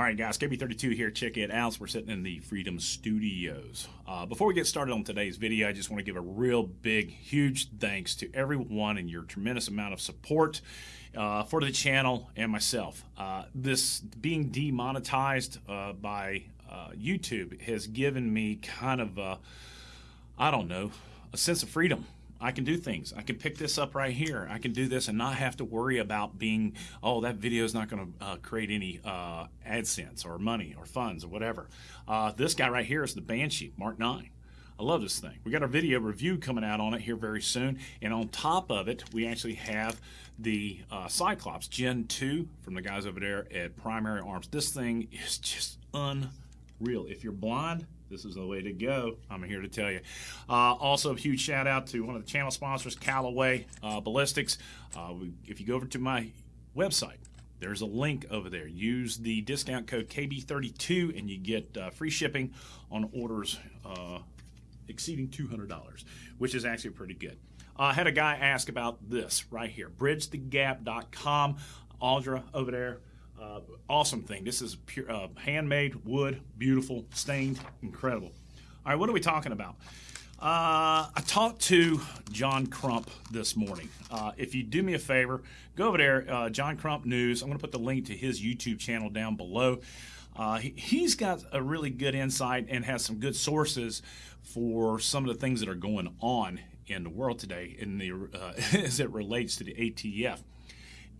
All right, guys, KB32 here. Check it out. We're sitting in the Freedom Studios. Uh, before we get started on today's video, I just want to give a real big, huge thanks to everyone and your tremendous amount of support uh, for the channel and myself. Uh, this being demonetized uh, by uh, YouTube has given me kind of, I don't know, a sense of freedom. I can do things. I can pick this up right here. I can do this and not have to worry about being, oh, that video is not going to uh, create any uh, AdSense or money or funds or whatever. Uh, this guy right here is the Banshee Mark 9. I love this thing. We got our video review coming out on it here very soon. And on top of it, we actually have the uh, Cyclops Gen 2 from the guys over there at Primary Arms. This thing is just unreal. If you're blind, this is the way to go. I'm here to tell you. Uh, also, a huge shout out to one of the channel sponsors, Callaway uh, Ballistics. Uh, if you go over to my website, there's a link over there. Use the discount code KB32 and you get uh, free shipping on orders uh, exceeding $200, which is actually pretty good. Uh, I had a guy ask about this right here, bridgethegap.com. Audra over there uh, awesome thing. This is pure uh, handmade wood, beautiful, stained, incredible. All right, what are we talking about? Uh, I talked to John Crump this morning. Uh, if you do me a favor, go over there, uh, John Crump News. I'm going to put the link to his YouTube channel down below. Uh, he, has got a really good insight and has some good sources for some of the things that are going on in the world today in the, as it relates to the ATF.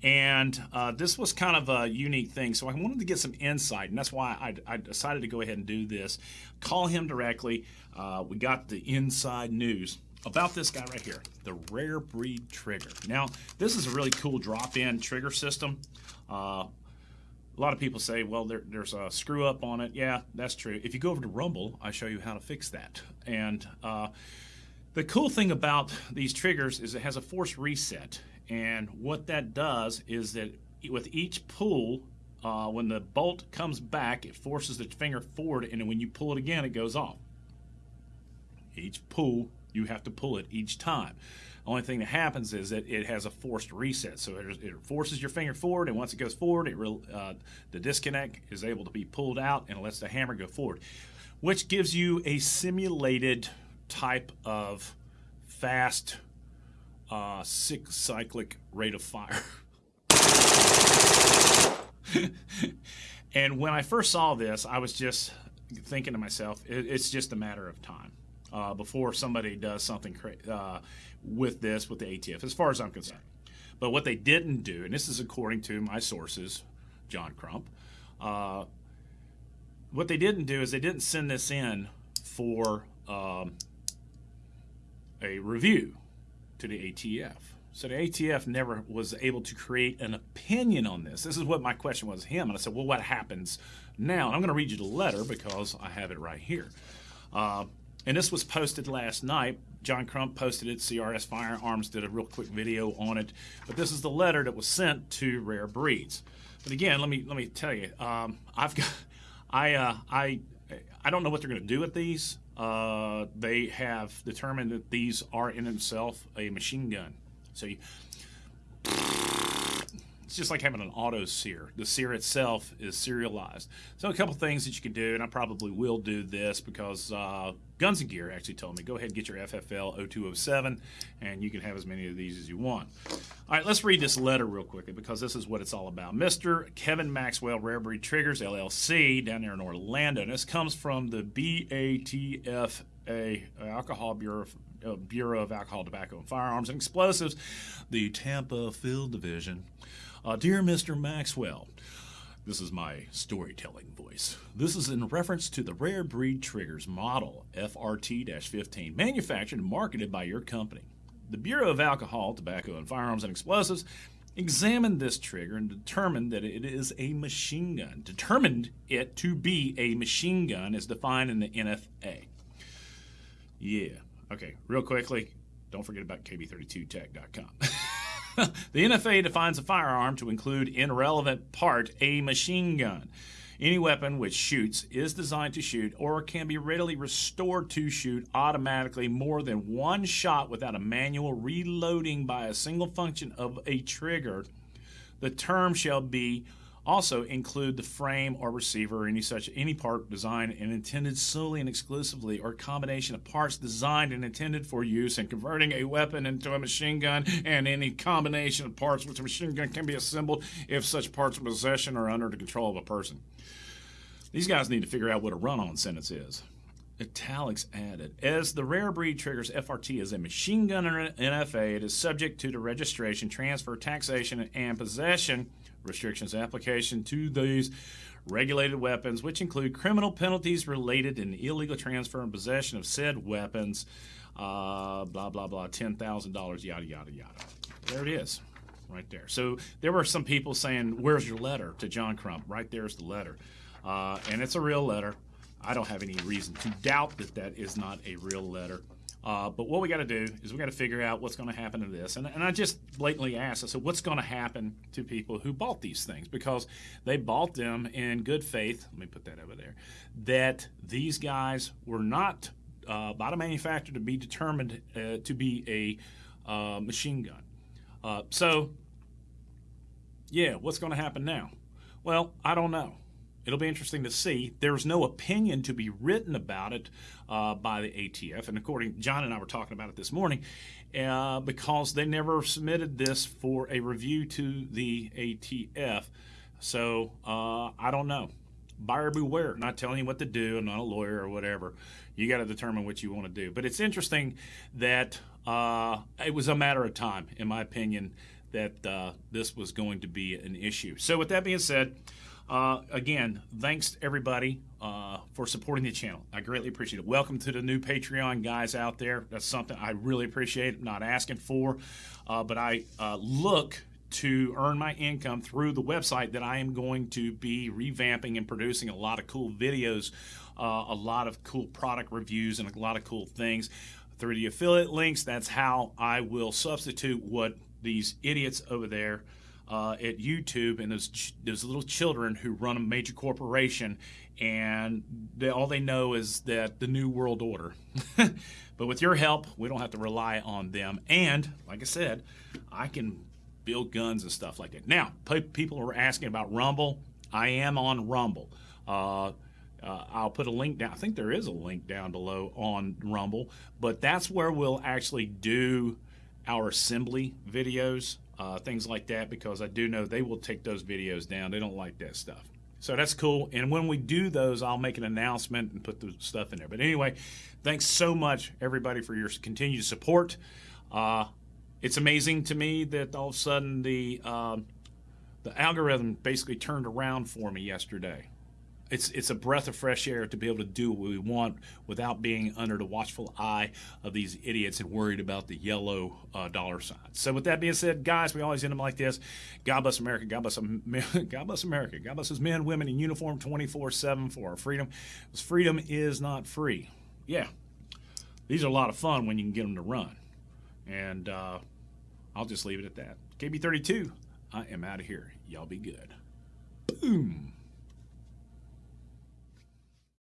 And uh, this was kind of a unique thing. So I wanted to get some insight, and that's why I, I decided to go ahead and do this. Call him directly. Uh, we got the inside news about this guy right here, the Rare Breed Trigger. Now, this is a really cool drop-in trigger system. Uh, a lot of people say, well, there, there's a screw up on it. Yeah, that's true. If you go over to Rumble, I show you how to fix that. And uh, the cool thing about these triggers is it has a force reset. And what that does is that with each pull, uh, when the bolt comes back, it forces the finger forward, and when you pull it again, it goes off. Each pull, you have to pull it each time. The only thing that happens is that it has a forced reset, so it, forces your finger forward, and once it goes forward, it uh, the disconnect is able to be pulled out, and lets the hammer go forward, which gives you a simulated type of fast uh, six cyclic rate of fire. and when I first saw this, I was just thinking to myself, it, it's just a matter of time uh, before somebody does something uh, with this, with the ATF, as far as I'm concerned. But what they didn't do, and this is according to my sources, John Crump, uh, what they didn't do is they didn't send this in for um, a review to the ATF. So the ATF never was able to create an opinion on this. This is what my question was him. And I said, well, what happens now? And I'm going to read you the letter because I have it right here. Uh, and this was posted last night. John Crump posted it. CRS Firearms did a real quick video on it. But this is the letter that was sent to Rare Breeds. But again, let me let me tell you, um, I've got, I uh, I I don't know what they're going to do with these. Uh, they have determined that these are in itself a machine gun. So you, it's just like having an auto sear. The sear itself is serialized. So a couple things that you can do, and I probably will do this because uh, Guns and Gear actually told me, go ahead and get your FFL 0207, and you can have as many of these as you want. All right, let's read this letter real quickly because this is what it's all about. Mr. Kevin Maxwell, Rare Breed Triggers, LLC, down there in Orlando. And this comes from the BATFA, Alcohol Bureau uh, Bureau of Alcohol, Tobacco, and Firearms and Explosives, the Tampa Field Division. Uh, dear Mr. Maxwell, this is my storytelling voice. This is in reference to the Rare Breed Triggers model FRT 15, manufactured and marketed by your company. The Bureau of Alcohol, Tobacco, and Firearms and Explosives examined this trigger and determined that it is a machine gun. Determined it to be a machine gun as defined in the NFA. Yeah. Okay, real quickly, don't forget about kb32tech.com. the NFA defines a firearm to include, in relevant part, a machine gun. Any weapon which shoots is designed to shoot or can be readily restored to shoot automatically more than one shot without a manual reloading by a single function of a trigger. The term shall be also include the frame or receiver or any such any part designed and intended solely and exclusively or combination of parts designed and intended for use in converting a weapon into a machine gun and any combination of parts which a machine gun can be assembled if such parts are possession or under the control of a person. These guys need to figure out what a run-on sentence is. Italics added. As the rare breed triggers FRT as a machine gun or NFA, it is subject to the registration, transfer, taxation, and possession restrictions application to these regulated weapons, which include criminal penalties related in illegal transfer and possession of said weapons, uh, blah, blah, blah, $10,000, yada, yada, yada. There it is, right there. So there were some people saying, Where's your letter to John Crump? Right there's the letter. Uh, and it's a real letter. I don't have any reason to doubt that that is not a real letter. Uh, but what we got to do is we got to figure out what's going to happen to this. And, and I just blatantly asked, I said, what's going to happen to people who bought these things? Because they bought them in good faith. Let me put that over there. That these guys were not uh, by the manufacturer to be determined uh, to be a uh, machine gun. Uh, so, yeah, what's going to happen now? Well, I don't know. It'll be interesting to see. There's no opinion to be written about it uh, by the ATF, and according John and I were talking about it this morning, uh, because they never submitted this for a review to the ATF. So uh, I don't know. Buyer beware. Not telling you what to do. I'm not a lawyer or whatever. You got to determine what you want to do. But it's interesting that uh, it was a matter of time, in my opinion, that uh, this was going to be an issue. So with that being said. Uh, again, thanks everybody uh, for supporting the channel. I greatly appreciate it. Welcome to the new Patreon guys out there. That's something I really appreciate. I'm not asking for, uh, but I uh, look to earn my income through the website that I am going to be revamping and producing a lot of cool videos, uh, a lot of cool product reviews, and a lot of cool things. Through the affiliate links, that's how I will substitute what these idiots over there uh, at YouTube and those those little children who run a major corporation, and they, all they know is that the new world order. but with your help, we don't have to rely on them. And like I said, I can build guns and stuff like that. Now, people are asking about Rumble. I am on Rumble. Uh, uh, I'll put a link down. I think there is a link down below on Rumble, but that's where we'll actually do our assembly videos uh, things like that, because I do know they will take those videos down. They don't like that stuff. So that's cool. And when we do those, I'll make an announcement and put the stuff in there. But anyway, thanks so much, everybody, for your continued support. Uh, it's amazing to me that all of a sudden the uh, the algorithm basically turned around for me yesterday it's it's a breath of fresh air to be able to do what we want without being under the watchful eye of these idiots and worried about the yellow uh, dollar signs. So with that being said, guys, we always end them like this: God bless America, God bless God bless America, God bless His men, women in uniform, twenty four seven for our freedom. Because freedom is not free. Yeah, these are a lot of fun when you can get them to run. And uh, I'll just leave it at that. KB thirty two. I am out of here. Y'all be good. Boom.